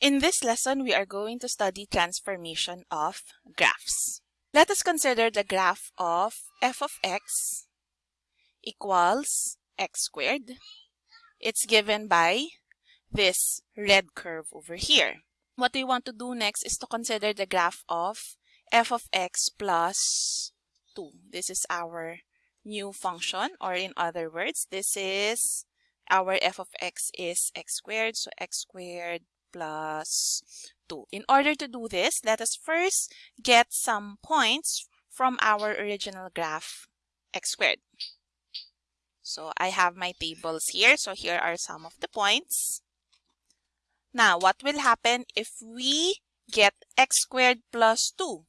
In this lesson, we are going to study transformation of graphs. Let us consider the graph of f of x equals x squared. It's given by this red curve over here. What we want to do next is to consider the graph of f of x plus 2. This is our new function or in other words, this is our f of x is x squared. So x squared plus 2. In order to do this, let us first get some points from our original graph x squared. So I have my tables here. So here are some of the points. Now, what will happen if we get x squared plus 2?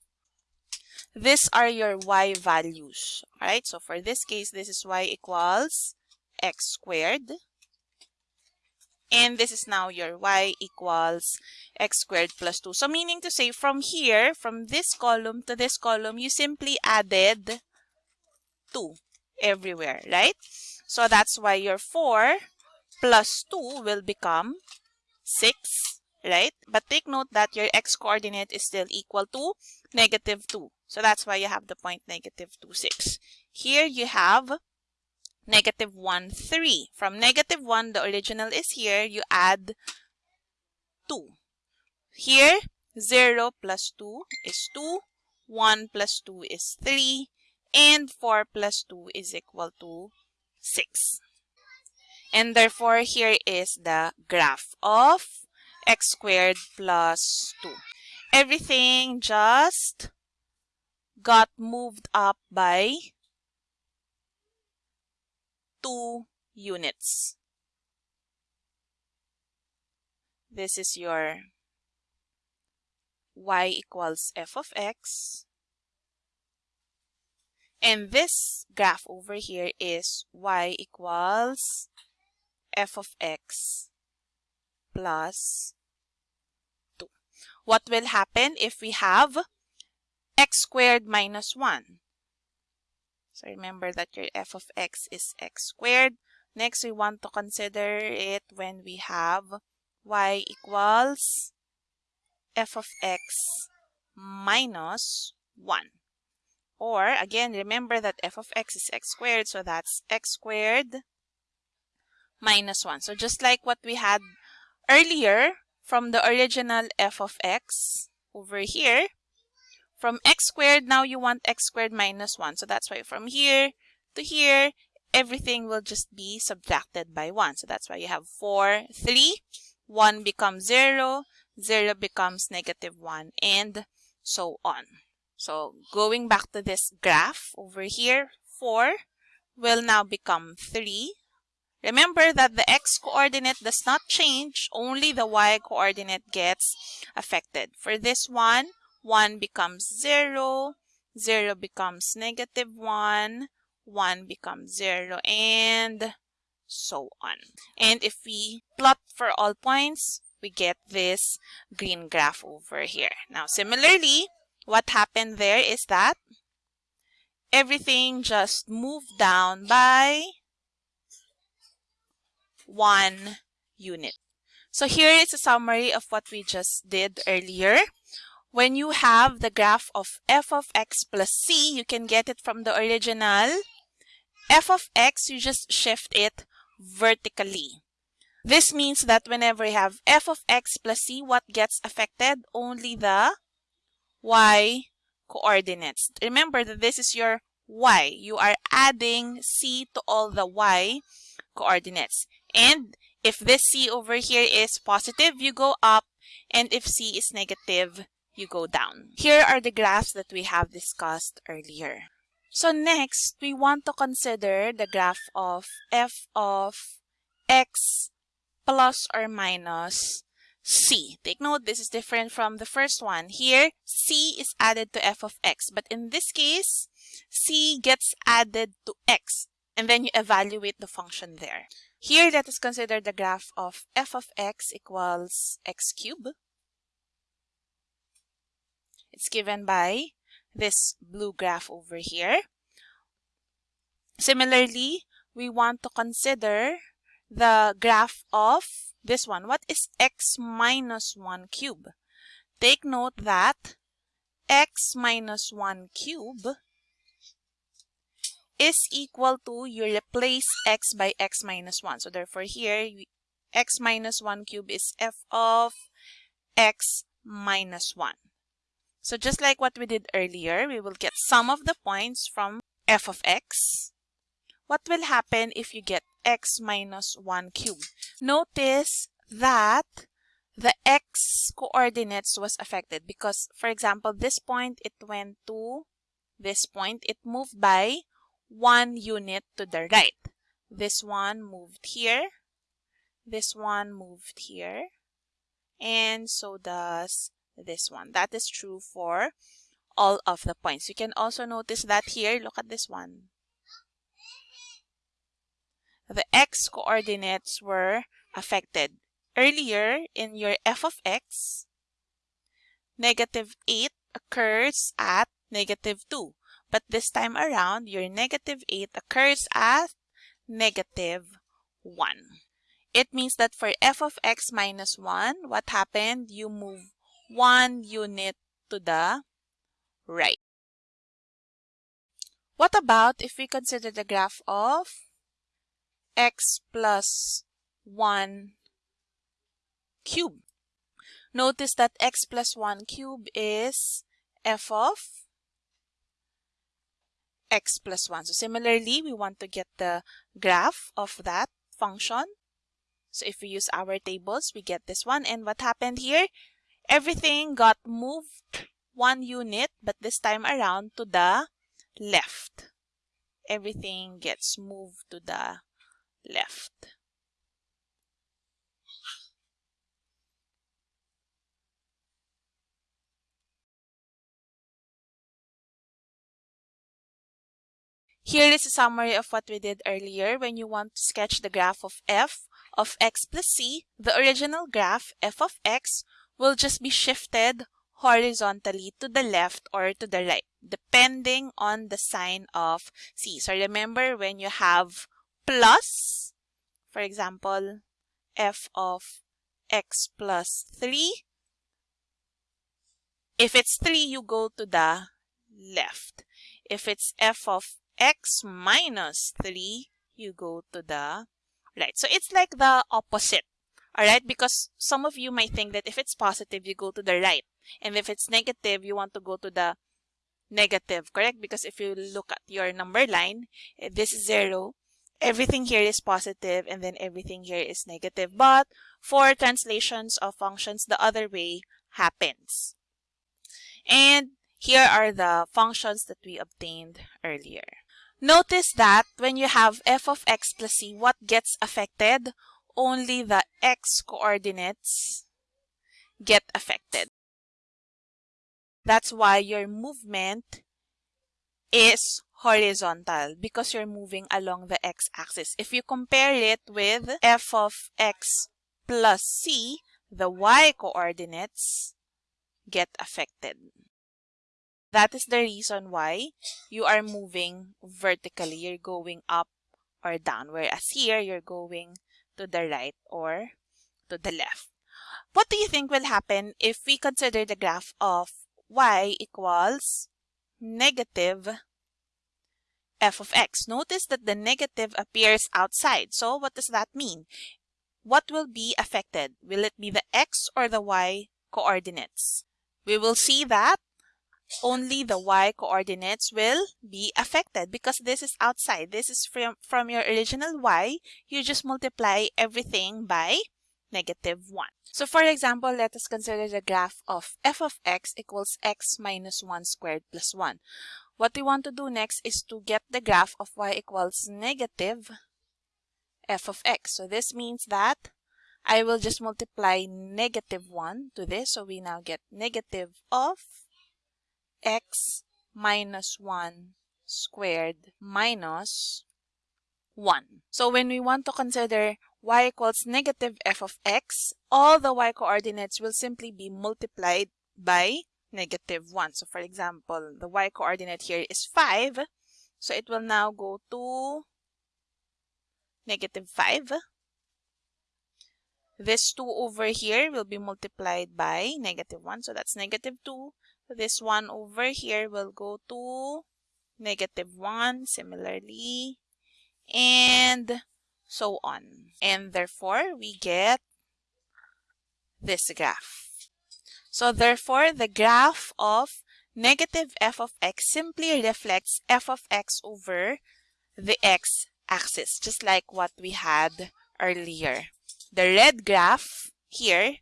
These are your y values. Alright, so for this case, this is y equals x squared. And this is now your y equals x squared plus 2. So meaning to say from here, from this column to this column, you simply added 2 everywhere, right? So that's why your 4 plus 2 will become 6, right? But take note that your x coordinate is still equal to negative 2. So that's why you have the point negative 2, 6. Here you have negative 1, 3. From negative 1, the original is here. You add 2. Here, 0 plus 2 is 2. 1 plus 2 is 3. And 4 plus 2 is equal to 6. And therefore, here is the graph of x squared plus 2. Everything just got moved up by 2 units. This is your y equals f of x. And this graph over here is y equals f of x plus 2. What will happen if we have x squared minus 1? So remember that your f of x is x squared. Next, we want to consider it when we have y equals f of x minus 1. Or, again, remember that f of x is x squared, so that's x squared minus 1. So just like what we had earlier from the original f of x over here, from x squared, now you want x squared minus 1. So that's why from here to here, everything will just be subtracted by 1. So that's why you have 4, 3, 1 becomes 0, 0 becomes negative 1, and so on. So going back to this graph over here, 4 will now become 3. Remember that the x-coordinate does not change, only the y-coordinate gets affected. For this one, 1 becomes 0, 0 becomes negative 1, 1 becomes 0, and so on. And if we plot for all points, we get this green graph over here. Now, similarly, what happened there is that everything just moved down by one unit. So here is a summary of what we just did earlier. When you have the graph of f of x plus c, you can get it from the original. f of x, you just shift it vertically. This means that whenever you have f of x plus c, what gets affected? Only the y coordinates. Remember that this is your y. You are adding c to all the y coordinates. And if this c over here is positive, you go up. And if c is negative, you go down. Here are the graphs that we have discussed earlier. So next, we want to consider the graph of f of x plus or minus c. Take note, this is different from the first one. Here, c is added to f of x. But in this case, c gets added to x. And then you evaluate the function there. Here, let us consider the graph of f of x equals x cubed. It's given by this blue graph over here. Similarly, we want to consider the graph of this one. What is x minus 1 cube? Take note that x minus 1 cube is equal to, you replace x by x minus 1. So therefore here, x minus 1 cube is f of x minus 1. So just like what we did earlier, we will get some of the points from f of x. What will happen if you get x minus 1 cube? Notice that the x coordinates was affected because, for example, this point, it went to this point. It moved by one unit to the right. This one moved here. This one moved here. And so does this one. That is true for all of the points. You can also notice that here, look at this one. The x coordinates were affected. Earlier, in your f of x, negative 8 occurs at negative 2. But this time around, your negative 8 occurs at negative 1. It means that for f of x minus 1, what happened? You move one unit to the right. What about if we consider the graph of x plus 1 cube? Notice that x plus 1 cube is f of x plus 1. So similarly, we want to get the graph of that function. So if we use our tables, we get this one. And what happened here? Everything got moved one unit, but this time around to the left. Everything gets moved to the left. Here is a summary of what we did earlier. When you want to sketch the graph of f of x plus c, the original graph f of x will just be shifted horizontally to the left or to the right, depending on the sign of c. So remember when you have plus, for example, f of x plus 3, if it's 3, you go to the left. If it's f of x minus 3, you go to the right. So it's like the opposite. Alright, because some of you might think that if it's positive, you go to the right. And if it's negative, you want to go to the negative, correct? Because if you look at your number line, eh, this is 0, everything here is positive, and then everything here is negative. But for translations of functions, the other way happens. And here are the functions that we obtained earlier. Notice that when you have f of x plus c, what gets affected? Only the x coordinates get affected. That's why your movement is horizontal because you're moving along the x-axis. If you compare it with f of x plus c, the y coordinates get affected. That is the reason why you are moving vertically. You're going up or down. Whereas here, you're going to the right or to the left. What do you think will happen if we consider the graph of y equals negative f of x? Notice that the negative appears outside. So what does that mean? What will be affected? Will it be the x or the y coordinates? We will see that only the y coordinates will be affected because this is outside. This is from, from your original y. You just multiply everything by negative 1. So for example, let us consider the graph of f of x equals x minus 1 squared plus 1. What we want to do next is to get the graph of y equals negative f of x. So this means that I will just multiply negative 1 to this. So we now get negative of x minus 1 squared minus 1. So when we want to consider y equals negative f of x, all the y coordinates will simply be multiplied by negative 1. So for example, the y coordinate here is 5. So it will now go to negative 5. This 2 over here will be multiplied by negative 1. So that's negative 2. This 1 over here will go to negative 1 similarly. And so on. And therefore, we get this graph. So therefore, the graph of negative f of x simply reflects f of x over the x-axis, just like what we had earlier. The red graph here,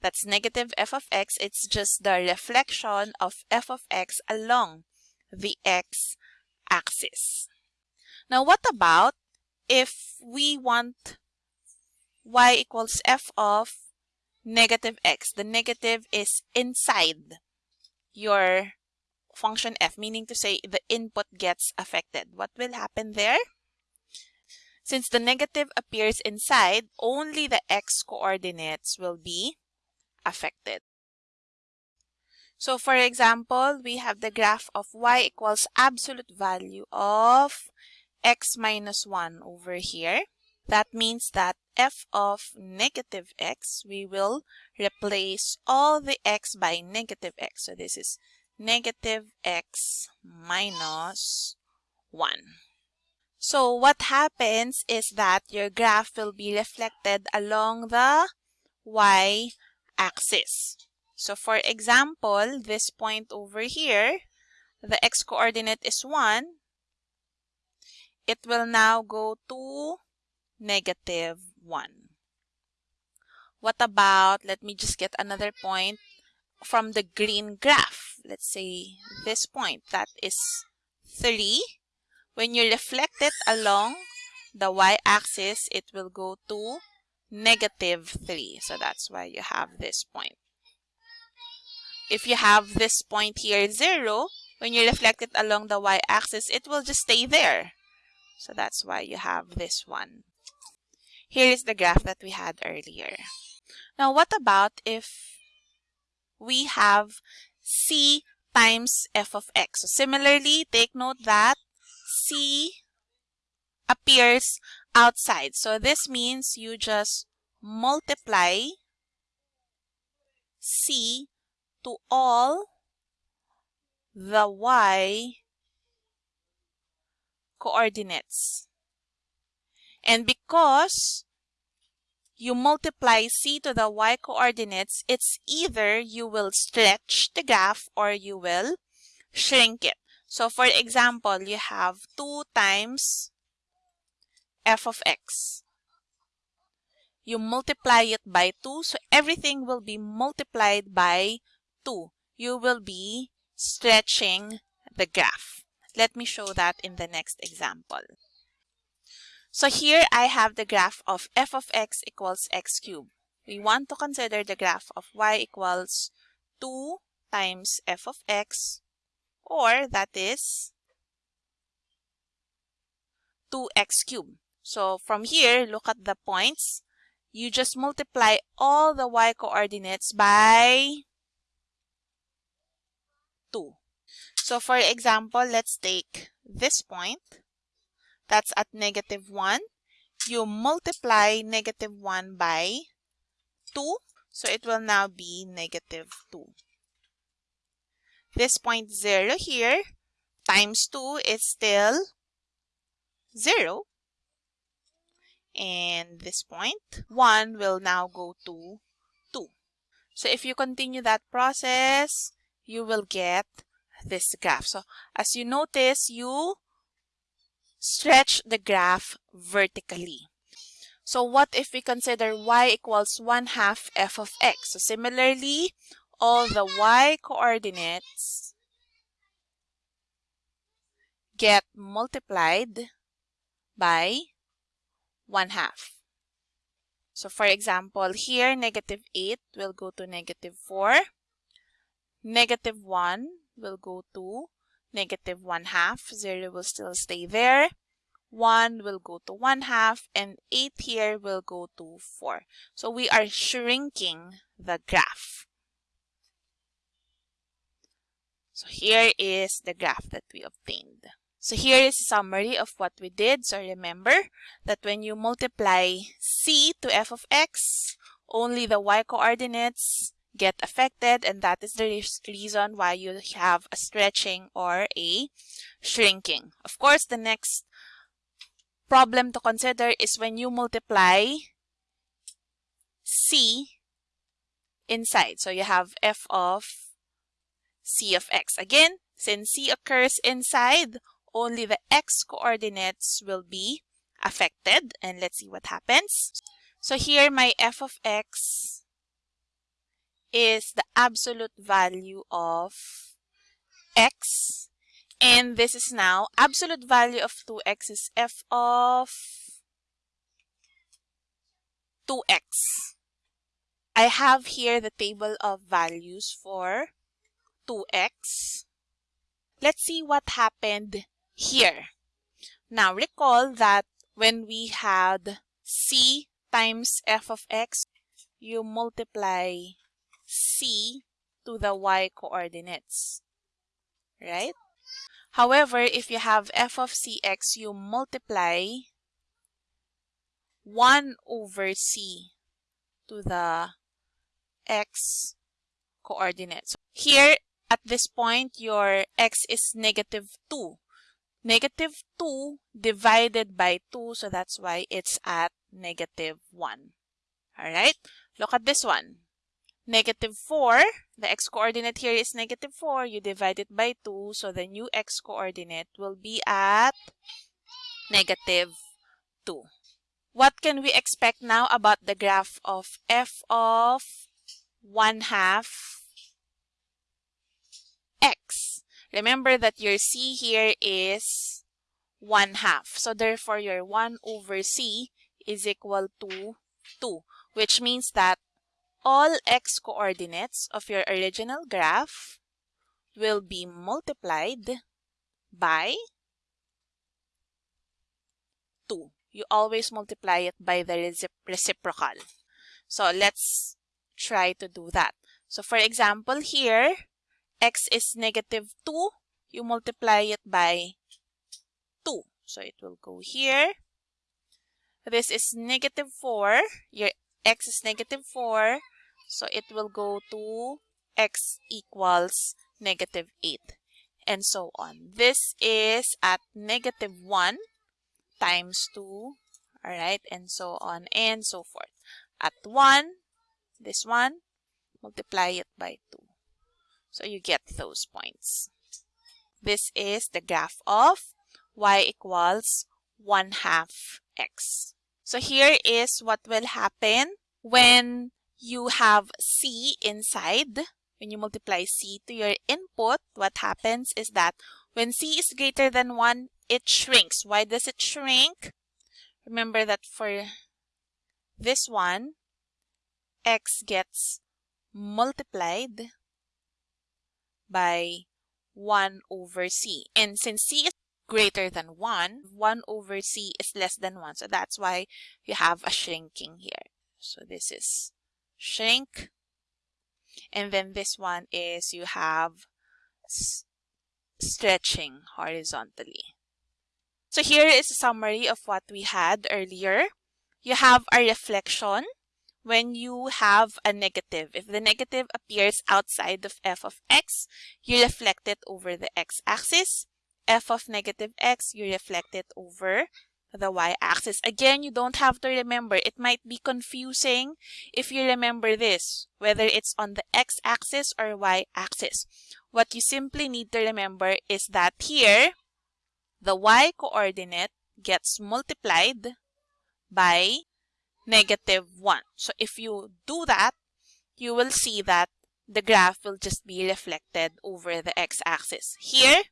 that's negative f of x, it's just the reflection of f of x along the x-axis. Now, what about if we want y equals f of negative x? The negative is inside your function f, meaning to say the input gets affected. What will happen there? Since the negative appears inside, only the x coordinates will be affected. So for example, we have the graph of y equals absolute value of x minus 1 over here. That means that f of negative x, we will replace all the x by negative x. So this is negative x minus 1. So what happens is that your graph will be reflected along the y-axis. So for example, this point over here, the x-coordinate is 1. It will now go to negative 1. What about, let me just get another point from the green graph. Let's say this point, that is 3. When you reflect it along the y-axis, it will go to negative 3. So that's why you have this point. If you have this point here, 0, when you reflect it along the y-axis, it will just stay there. So that's why you have this one. Here is the graph that we had earlier. Now, what about if we have c times f of x? So similarly, take note that c appears outside. So this means you just multiply c to all the y coordinates. And because you multiply c to the y coordinates, it's either you will stretch the graph or you will shrink it. So for example, you have 2 times f of x. You multiply it by 2, so everything will be multiplied by 2. You will be stretching the graph. Let me show that in the next example. So here I have the graph of f of x equals x cubed. We want to consider the graph of y equals 2 times f of x or that is 2x cubed. So from here, look at the points. You just multiply all the y coordinates by 2. So for example, let's take this point. That's at negative 1. You multiply negative 1 by 2. So it will now be negative 2. This point 0 here times 2 is still 0. And this point 1 will now go to 2. So if you continue that process, you will get this graph. So as you notice, you stretch the graph vertically. So what if we consider y equals 1 half f of x? So similarly, all the y coordinates get multiplied by 1 half. So for example, here negative 8 will go to negative 4. Negative 1 will go to negative 1 half. 0 will still stay there. 1 will go to 1 half and 8 here will go to 4. So we are shrinking the graph. So here is the graph that we obtained. So here is a summary of what we did. So remember that when you multiply c to f of x only the y coordinates get affected and that is the reason why you have a stretching or a shrinking. Of course, the next problem to consider is when you multiply c inside. So you have f of c of x. Again, since c occurs inside, only the x coordinates will be affected. And let's see what happens. So here my f of x is the absolute value of x. And this is now absolute value of 2x is f of 2x. I have here the table of values for 2x. Let's see what happened here. Now recall that when we had c times f of x, you multiply c to the y coordinates, right? However, if you have f of cx, you multiply 1 over c to the x coordinates. Here, at this point, your x is negative 2. Negative 2 divided by 2, so that's why it's at negative 1. Alright, look at this one. Negative 4, the x-coordinate here is negative 4. You divide it by 2, so the new x-coordinate will be at negative 2. What can we expect now about the graph of f of 1 half x? Remember that your c here is 1 half. So therefore, your 1 over c is equal to 2, which means that all x coordinates of your original graph will be multiplied by 2. You always multiply it by the reciprocal. So let's try to do that. So for example, here, x is negative 2. You multiply it by 2. So it will go here. This is negative 4. Your x is negative 4. So it will go to x equals negative 8 and so on. This is at negative 1 times 2, alright, and so on and so forth. At 1, this one, multiply it by 2. So you get those points. This is the graph of y equals 1 half x. So here is what will happen when you have c inside. When you multiply c to your input, what happens is that when c is greater than 1, it shrinks. Why does it shrink? Remember that for this one, x gets multiplied by 1 over c. And since c is greater than 1, 1 over c is less than 1. So that's why you have a shrinking here. So this is shrink. And then this one is you have stretching horizontally. So here is a summary of what we had earlier. You have a reflection when you have a negative. If the negative appears outside of f of x, you reflect it over the x-axis. f of negative x, you reflect it over the y-axis. Again, you don't have to remember. It might be confusing if you remember this, whether it's on the x-axis or y-axis. What you simply need to remember is that here, the y-coordinate gets multiplied by negative 1. So if you do that, you will see that the graph will just be reflected over the x-axis. Here,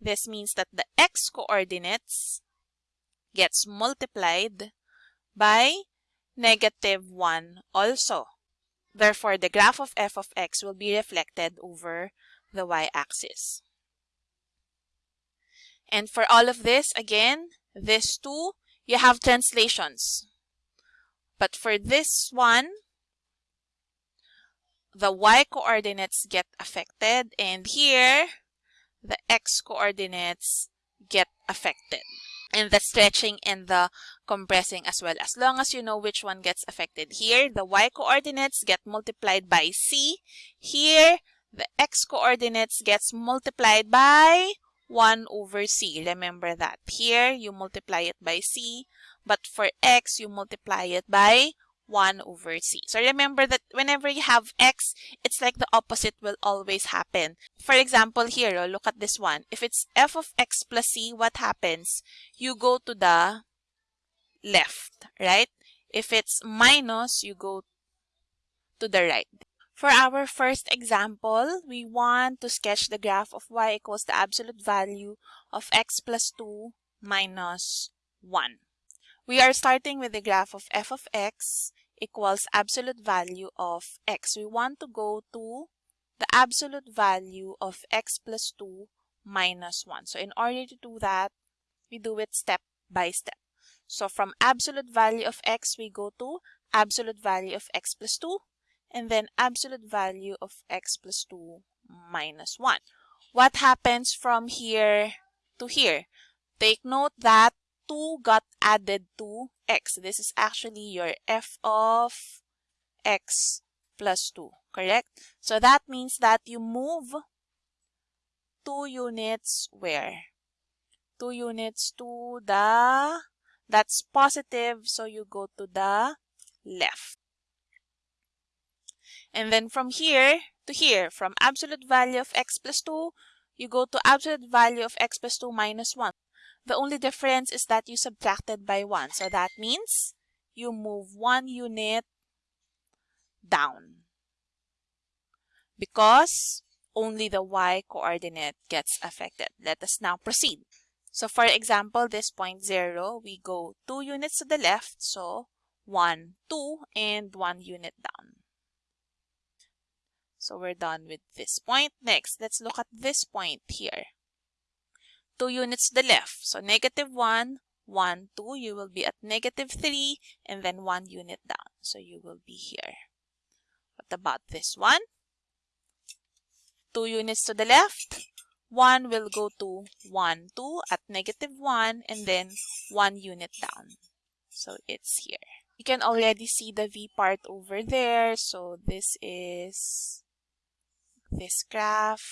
this means that the x-coordinates gets multiplied by negative 1 also. Therefore, the graph of f of x will be reflected over the y-axis. And for all of this, again, this two, you have translations. But for this one, the y coordinates get affected and here the x coordinates get affected. and the stretching and the compressing as well. As long as you know which one gets affected. Here, the y coordinates get multiplied by c. Here, the x coordinates gets multiplied by 1 over c. Remember that. Here, you multiply it by c, but for x, you multiply it by 1 over c. So remember that whenever you have x, it's like the opposite will always happen. For example, here, oh, look at this one. If it's f of x plus c, what happens? You go to the left, right? If it's minus, you go to the right. For our first example, we want to sketch the graph of y equals the absolute value of x plus 2 minus 1. We are starting with the graph of f of x equals absolute value of x. We want to go to the absolute value of x plus 2 minus 1. So in order to do that, we do it step by step. So from absolute value of x, we go to absolute value of x plus 2 and then absolute value of x plus 2 minus 1. What happens from here to here? Take note that 2 got added to x. This is actually your f of x plus 2, correct? So that means that you move 2 units where? 2 units to the, that's positive, so you go to the left. And then from here to here, from absolute value of x plus 2, you go to absolute value of x plus 2 minus 1. The only difference is that you subtracted by 1. So that means you move 1 unit down. Because only the y coordinate gets affected. Let us now proceed. So for example, this point 0, we go 2 units to the left. So 1, 2, and 1 unit down. So we're done with this point. Next, let's look at this point here. 2 units to the left. So negative 1, 1, 2, you will be at negative 3, and then 1 unit down. So you will be here. What about this one? 2 units to the left, 1 will go to 1, 2 at negative 1, and then 1 unit down. So it's here. You can already see the V part over there. So this is this graph.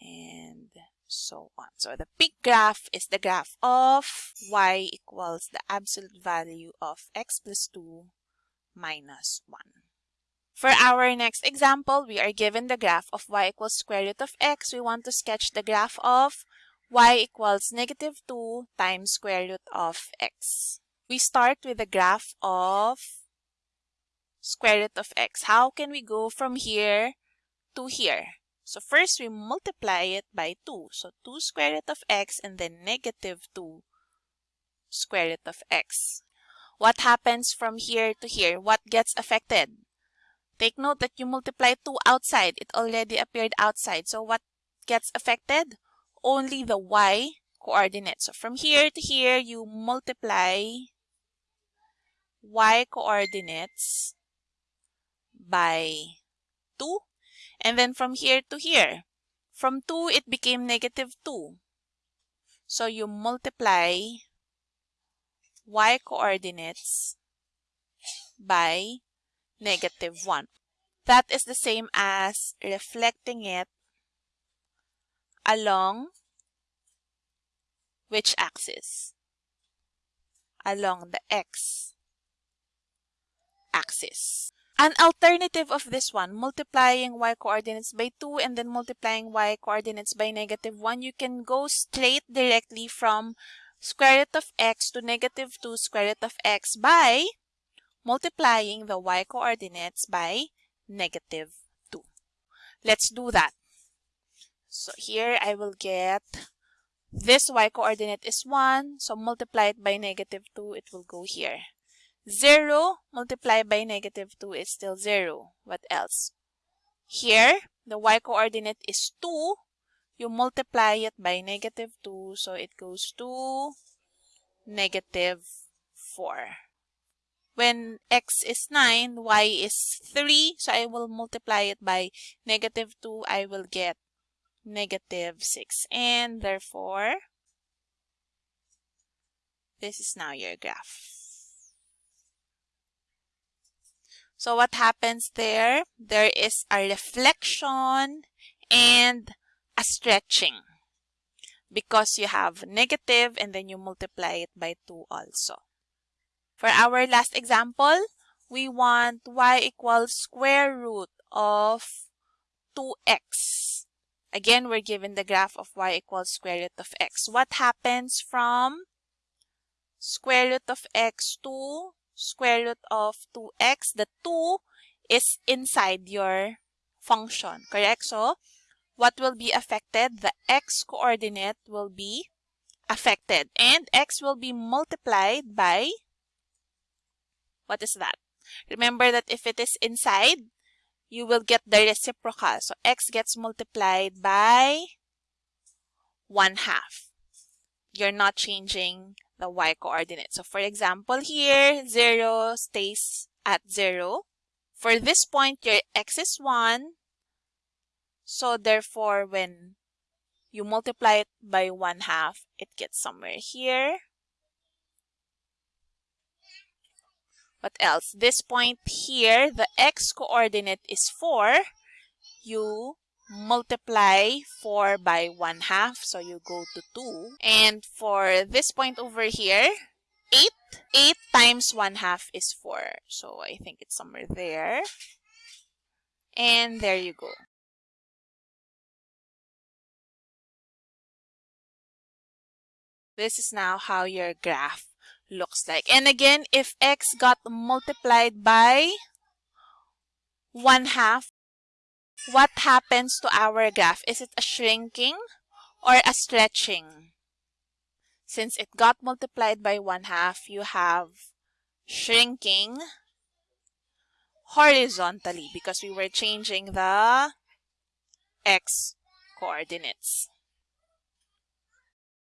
And so on. So the big graph is the graph of y equals the absolute value of x plus 2 minus 1. For our next example, we are given the graph of y equals square root of x. We want to sketch the graph of y equals negative 2 times square root of x. We start with the graph of square root of x. How can we go from here to here? So first we multiply it by 2. So 2 square root of x and then negative 2 square root of x. What happens from here to here? What gets affected? Take note that you multiply 2 outside. It already appeared outside. So what gets affected? Only the y coordinate. So from here to here, you multiply y coordinates by 2 and then from here to here, from 2, it became negative 2. So you multiply y coordinates by negative 1. That is the same as reflecting it along which axis? Along the x axis. An alternative of this one, multiplying y coordinates by 2 and then multiplying y coordinates by negative 1, you can go straight directly from square root of x to negative 2 square root of x by multiplying the y coordinates by negative 2. Let's do that. So here I will get this y coordinate is 1, so multiply it by negative 2, it will go here. 0 multiplied by negative 2 is still 0. What else? Here, the y-coordinate is 2. You multiply it by negative 2, so it goes to negative 4. When x is 9, y is 3, so I will multiply it by negative 2. I will get negative 6. And therefore, This is now your graph. So what happens there? There is a reflection and a stretching because you have negative and then you multiply it by 2 also. For our last example, we want y equals square root of 2x. Again, we're given the graph of y equals square root of x. What happens from square root of x to square root of 2x? The 2 is inside your function, correct? So, what will be affected? The x coordinate will be affected and x will be multiplied by what is that? Remember that if it is inside, you will get the reciprocal. So x gets multiplied by 1 half. You're not changing the y coordinate. So for example here, 0 stays at 0. For this point, your x is 1, so therefore, when you multiply it by 1 half, it gets somewhere here. What else? This point here, the x coordinate is 4. You multiply 4 by 1 half, so you go to 2. And for this point over here, 8. 8 times 1 half is 4. So I think it's somewhere there. And there you go. This is now how your graph looks like. And again, if x got multiplied by 1 half, what happens to our graph? Is it a shrinking or a stretching? Since it got multiplied by 1 half, you have shrinking horizontally because we were changing the x coordinates.